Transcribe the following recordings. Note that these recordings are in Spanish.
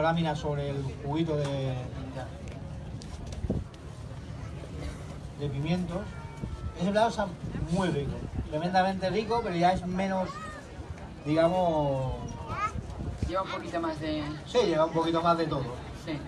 láminas sobre el juguito de, de pimientos. Ese plato está muy rico, tremendamente rico, pero ya es menos, digamos, Lleva un poquito más de... sí, lleva un poquito más de todo. Sí.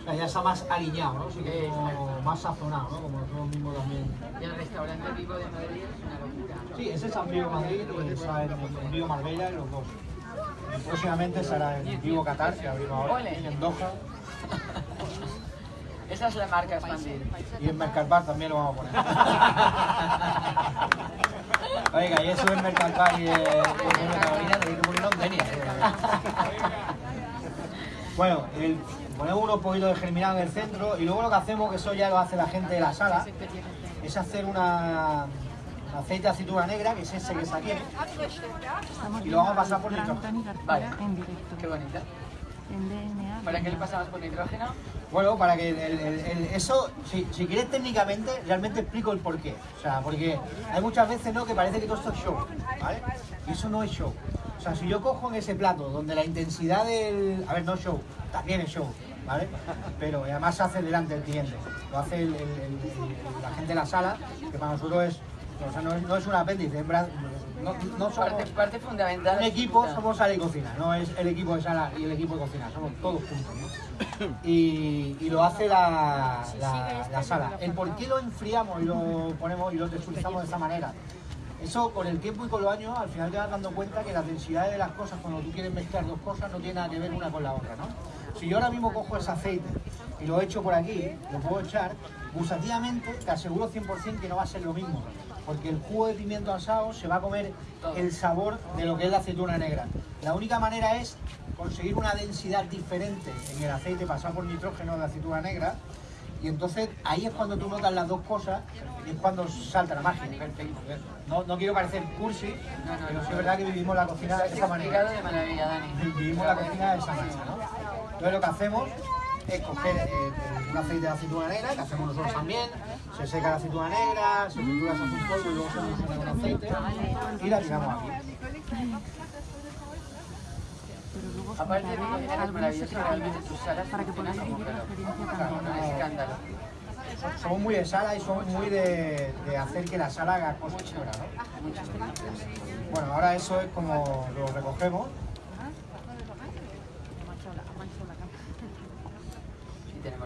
O sea, ya está más aliñado, ¿no? Sí, que como más sazonado, ¿no? Como nosotros mismos también. Y el restaurante Vivo de Madrid es una locura. Sí, ese es San Vivo Madrid y está en, en Vivo Marbella y los dos. Próximamente será en Vivo Qatar, que abrimos ahora, en Doha. Esa es la marca expandir. Y en Mercalbar también lo vamos a poner. Oiga, y eso en Mercalbar y Carolina ponerlo en Denia. Bueno, el, ponemos unos poquitos de germinado en el centro y luego lo que hacemos, que eso ya lo hace la gente de la sala, es hacer una un aceite de aceituna negra, que es ese que Estamos Y lo vamos a pasar por nitrógeno. Vale. en directo. Qué bonita. ¿Para qué le pasamos por nitrógeno? Bueno, para que el- el- el- eso, si, si quieres técnicamente, realmente explico el porqué. O sea, porque hay muchas veces ¿no? que parece que todo esto es show, ¿vale? Y eso no es show. O sea, si yo cojo en ese plato donde la intensidad del... A ver, no es show, también es show, ¿vale? Pero además se hace delante del cliente. Lo hace el- el- el- el- la gente de la sala, que para nosotros es... O sea, no, es- no es un apéndice, en no, no somos... Parte, parte fundamental. Un equipo somos sala y cocina, no es el equipo de sala y el equipo de cocina, somos todos juntos. ¿no? Y, y lo hace la, la- la sala. El por qué lo enfriamos y lo ponemos y lo texturizamos de esa manera. Eso con el tiempo y con los años al final te vas dando cuenta que las densidades de las cosas cuando tú quieres mezclar dos cosas no tiene nada que ver una con la otra. ¿no? Si yo ahora mismo cojo ese aceite y lo echo por aquí, lo puedo echar, gustativamente te aseguro 100% que no va a ser lo mismo. Porque el jugo de pimiento asado se va a comer el sabor de lo que es la aceituna negra. La única manera es conseguir una densidad diferente en el aceite, pasar por nitrógeno de la aceituna negra. Y entonces ahí es cuando tú notas las dos cosas y es cuando salta la magia. No, no quiero parecer cursi, No, no, pero sí es verdad que vivimos la cocina de esa manera. de maravilla, Dani. Vivimos la cocina de esa manera, ¿no? Entonces lo que hacemos es coger eh, un aceite de aceituna negra, que hacemos nosotros también, se seca la aceituna negra, se tritura, se hace un polvo y luego se fusiona con aceite y la tiramos aquí. Pero luego os Aparte de que es algunos maravilloso, realmente tus salas para que como vivir la experiencia también. Un escándalo. Somos muy de sala y somos muy de, de hacer que la sala haga cosas fuera, ¿no? Bueno, ahora eso es como lo recogemos. Y tenemos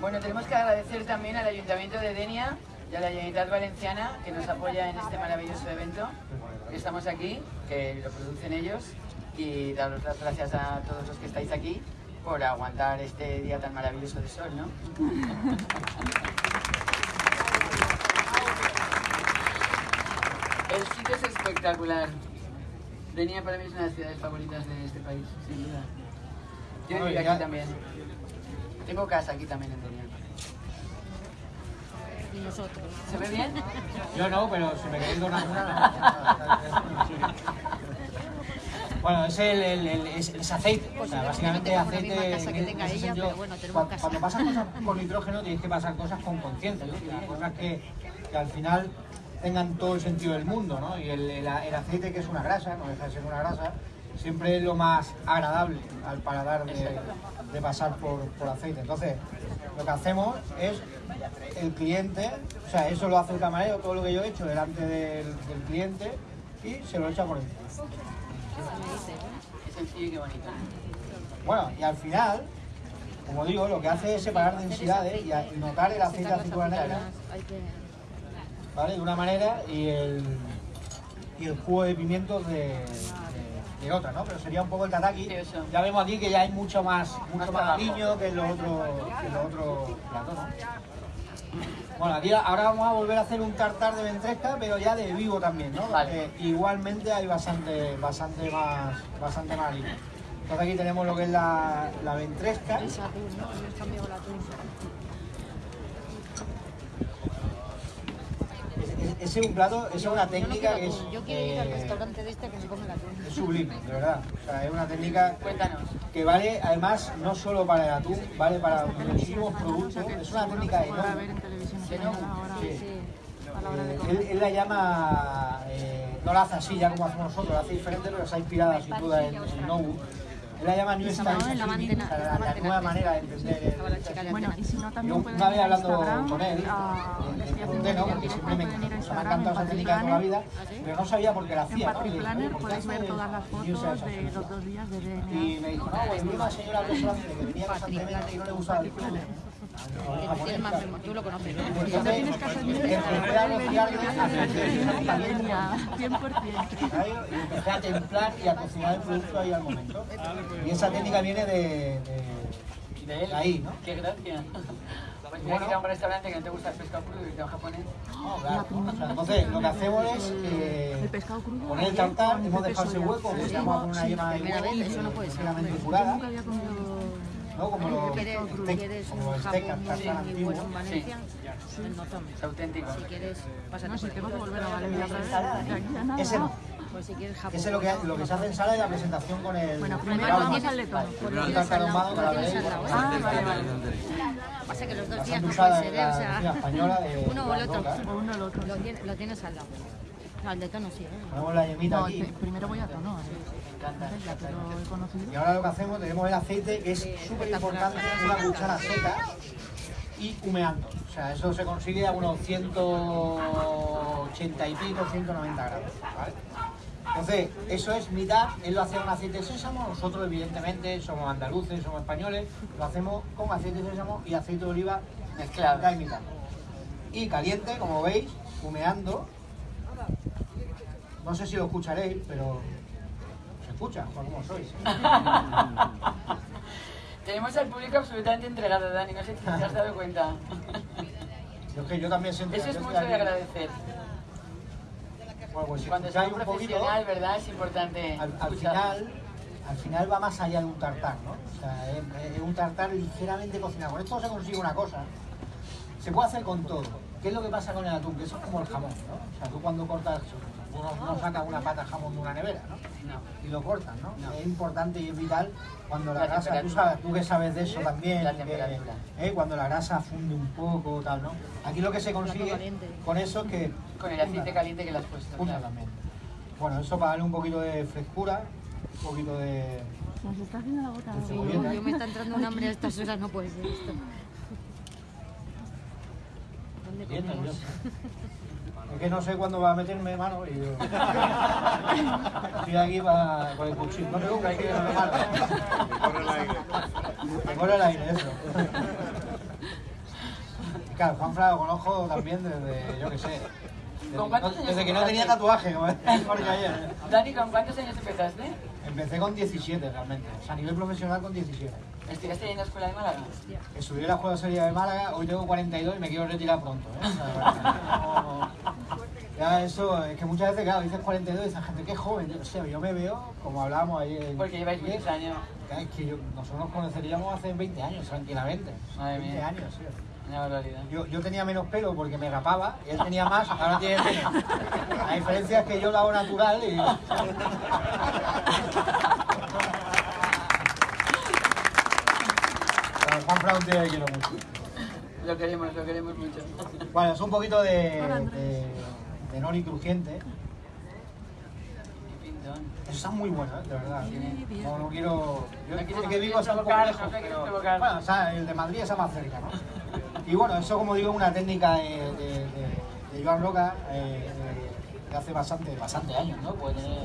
Bueno, tenemos que agradecer también al Ayuntamiento de Denia y a la Generalitat Valenciana que nos apoya en este maravilloso evento. Estamos aquí, que lo producen ellos, y daros las gracias a todos los que estáis aquí por aguantar este día tan maravilloso de sol, ¿no? El sitio es espectacular. Denia para mí es una de las ciudades favoritas de este país, sin duda. Yo ya- aquí también. Tengo casa aquí también en Denia. Y nosotros. ¿Se ve bien? Yo no, pero si me queréis donar una. Bueno, es el, el, el- es, es aceite, o sea, básicamente la aceite. misma casa que en tenga ese ella, sentido, pero bueno, tenemos cua- casa. Cuando pasas cosas con nitrógeno tienes que pasar cosas con conciencia, ¿no? Cosas que, que al final tengan todo el sentido del mundo, ¿no? Y el, el- el aceite que es una grasa, no deja de ser una grasa, siempre es lo más agradable al paladar de, de pasar por, por aceite. Entonces, lo que hacemos es el cliente, o sea, eso lo hace el camarero, todo lo que yo he hecho delante del, del cliente y se lo echa por encima. Es sencillo y qué bonito. Bueno, y al final, como digo, lo que hace es separar densidades y, notar el aceite de aceituna negra. ¿Vale? De una manera y el, y el jugo de pimientos de, de- de otra, ¿no? Pero sería un poco el tataki. Ya vemos aquí que ya hay mucho más, mucho Más cariño que en los otros que en los otros platos, ¿no? Bueno, aquí ahora vamos a volver a hacer un tartar de ventresca, pero ya de vivo también, ¿no? Vale. Porque igualmente hay bastante, bastante más, bastante más harina. Entonces aquí tenemos lo que es la, la ventresca. Es atún, ¿no? Hemos cambiado el atún. Ese ese es un plato, esa es una técnica que es. Yo quiero ir al eh, restaurante de este que se come el atún. es sublime, de verdad. O sea, es una técnica Cuéntanos. que vale además no solo para el atún, vale para muchísimos productos. Es una técnica enorme. la hora él, la llama, eh, no la hace así ya como hacemos nosotros, la hace diferente, pero está inspirada sin duda en, en Nobu. Él la llama New Style en la mantena- la, la nueva manera de entender el Bueno, y si no, también pueden una vez hablando con él, le- pregunté, ¿no? en Porque siempre me, ha encantado esa en técnica de toda la vida, ¿Ah, pero no sabía por qué la En hacía, ¿no? Y dije, Planner ¿por qué podéis ver todas las fotos de los dos días de Y DNA. me dijo, no, pues una señora que venía constantemente y no le gustaba el. Tienes más memoria, tú lo conoces, ¿no? Entonces, Tienes que hacer empecé a rociarle Línea, 100%. ¿sabes? y empecé a templar y a cocinar el producto ahí al momento. Y esa técnica viene de, de, De él. ahí, ¿no? Qué gracia. Mira que ir a un restaurante que no te gusta el pescado crudo y te japonés. No, claro. O sea, entonces, lo que hacemos es eh, poner el tartar, hemos dejado ese hueco, que se llama con una yema de primera huevo, vez, eso no puede ser. ¿No? Como los ¿Quieres, un los steak jamón tartar muy antiguos. bueno en Valencia? Pues no tomes. Es auténtico. Si quieres, pásate No, si tengo que volver a Valencia otra vez. De aquí a nada. Ese no. Pues si quieres jamón. Ese es lo que, lo que se hace en sala y la presentación con el... Bueno, primero el vamos al tienes veréis, al lado. bueno, Ah, vale, vale. Pasa que los dos días no puede de ser, ¿eh? o sea, de uno o el otro. Uno o el otro. Lo tienes, lo tienes al lado. El de tono sí, ¿eh? Ponemos la yemita No, aquí. pe- primero voy a tono. Entonces ya te lo he Y ahora lo que hacemos, tenemos el aceite, que es súper importante, una cuchara seca y humeando. O sea, eso se consigue a unos 180 y pico, 190 grados. ¿vale? Entonces, eso es mitad, él lo hace con aceite de sésamo, nosotros evidentemente somos andaluces, somos españoles, lo hacemos con aceite de sésamo y aceite de oliva Mezclado. mitad y mitad. Y caliente, como veis, humeando. No sé si lo escucharéis, pero se escucha, por cómo sois. Tenemos al público absolutamente entregado, Dani. No sé si te has dado cuenta. Yo es que yo también siento Eso es mucho de agradecer. Bueno, pues si Cuando soy un poquito, profesional, ¿verdad? Es importante al, final, al final va más allá de un tartar, ¿no? O sea, es, es un tartar ligeramente cocinado. Con esto se consigue una cosa. Se puede hacer con todo. ¿Qué es lo que pasa con el atún? Que eso es como el jamón, ¿no? O sea, tú cuando cortas, uno no saca una pata de jamón de una nevera, ¿no? No. y lo cortan, ¿no? No. Es importante y es vital cuando la, La grasa, tú, sabes, tú que sabes de eso también, La que, temperatura. eh, cuando la grasa funde un poco, tal, ¿no? Aquí lo que se consigue caliente. con eso es que... Con el aceite caliente que le has puesto. claro. Bueno, eso para darle un poquito de frescura, un poquito de... Nos está haciendo la gota. Sí, Yo, cebolleta. yo me está entrando un hambre a estas horas, no puede ser esto. Es que no sé cuándo va a meterme mano y yo... Estoy aquí para, con el cuchillo. No tengo un cuchillo, no me mata. Me corre el aire, eso. Y Claro, Juan Fra lo conozco también desde, yo qué sé, desde, ¿Con cuántos no- años desde que no tenía tatuaje, como ayer. Dani, ¿con cuántos años empezaste? Empecé con 17 realmente, o sea, a nivel profesional con 17. ¿Estuviste en la escuela de Málaga? Estudié la Escuela Sería de Málaga, hoy tengo 42 y me quiero retirar pronto. ¿eh? O sea, no- ya eso, es que muchas veces, claro, dices 42 y dices, gente, qué joven. Yo, o sea, yo me veo, como hablábamos ayer. Porque lleváis muchos años. Es que yo, nosotros nos conoceríamos hace 20 años, tranquilamente. Madre 20 mía. años, sí. Una barbaridad. Yo, yo tenía menos pelo porque me rapaba, y él tenía más, ahora tiene menos. La diferencia es que yo lo hago natural y... Juan tío que quiero mucho. Lo queremos, lo queremos mucho. Bueno, es un poquito de, de, de nori crujiente. Eso está muy bueno, ¿eh? de verdad. No, no quiero... Yo que vivo hasta un poco lejos, te pero... Bueno, o sea, el de Madrid está más cerca, ¿no? Y bueno, eso como digo es una técnica de, de, de- de Joan Roca eh, de hace bastante, bastante años, ¿no? Puede tener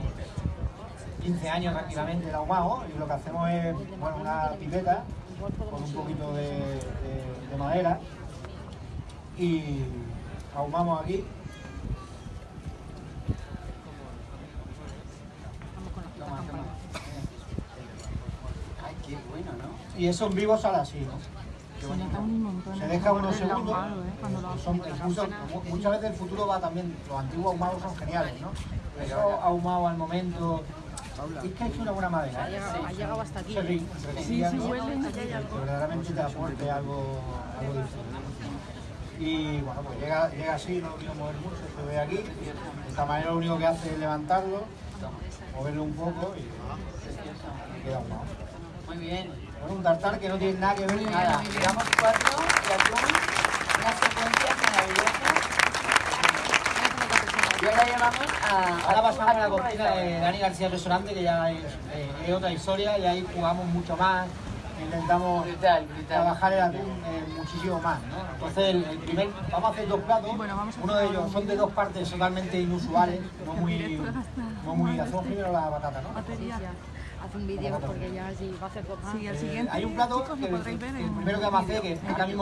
15 años tranquilamente el ahumado y lo que hacemos es, bueno, una pipeta con un poquito de, de- de madera y ahumamos aquí. Ay, qué bueno, ¿no? y eso en vivo sale así, ¿no? Se deja unos segundos. ¿eh? Son- incluso, muchas veces el futuro va también, los antiguos ahumados son geniales, ¿no? Pero eso ahumado al momento. Es que es una buena madera. Ha llegado, ha llegado hasta aquí. Sí, sí, huele. que verdaderamente te aporte algo, algo diferente. Y bueno, pues llega, llega así, no lo quiero mover mucho, se ve aquí. De esta manera lo único que hace es levantarlo, moverlo un poco y, y queda. Muy bien. Bueno, un tartar que no tiene nada que ver con nada. Cuatro de atún, unas secuencias maravillosas. Ahora ya vamos a... Ahora pasamos a la cocina de Dani García Restaurante, que ya es, eh, es otra historia y ahí jugamos mucho más, intentamos Brutal, brutal. trabajar el atún eh, muchísimo más. ¿no? Entonces, el, el primer, vamos a hacer dos platos, uno de ellos son de dos partes totalmente inusuales, no muy... No muy hacemos primero la batata, ¿no? Haz un vídeo porque ya sí va a hacer dos más. Sí, el Eh, siguiente, hay un plato chicos, que, el en primero que vamos a hacer, que ahora mismo